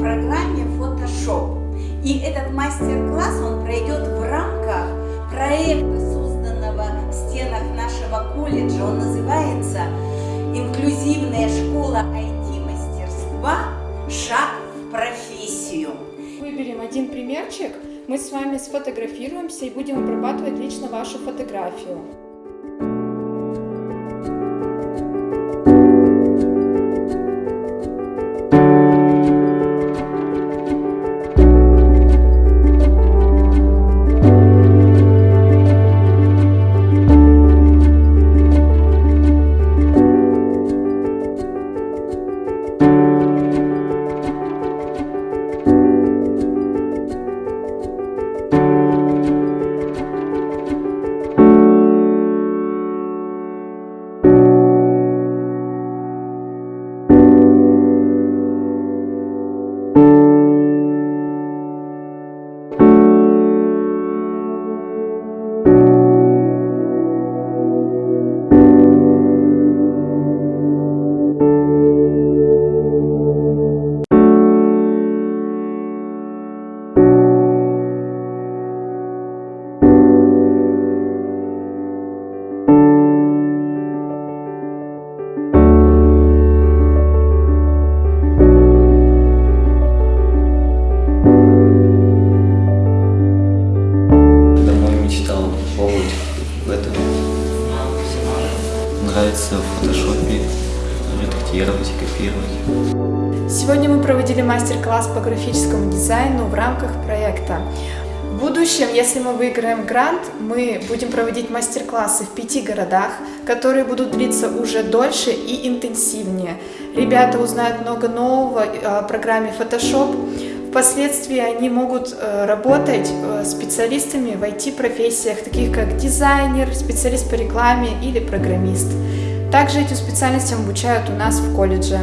программе Photoshop. И этот мастер-класс он пройдет в рамках проекта, созданного в стенах нашего колледжа. Он называется «Инклюзивная школа IT-мастерства. Шаг в профессию». Выберем один примерчик, мы с вами сфотографируемся и будем обрабатывать лично вашу фотографию. Редактировать и копировать. Сегодня мы проводили мастер-класс по графическому дизайну в рамках проекта. В будущем, если мы выиграем грант, мы будем проводить мастер-классы в пяти городах, которые будут длиться уже дольше и интенсивнее. Ребята узнают много нового о программе Photoshop. Впоследствии они могут э, работать э, специалистами в IT-профессиях, таких как дизайнер, специалист по рекламе или программист. Также этим специальностям обучают у нас в колледже.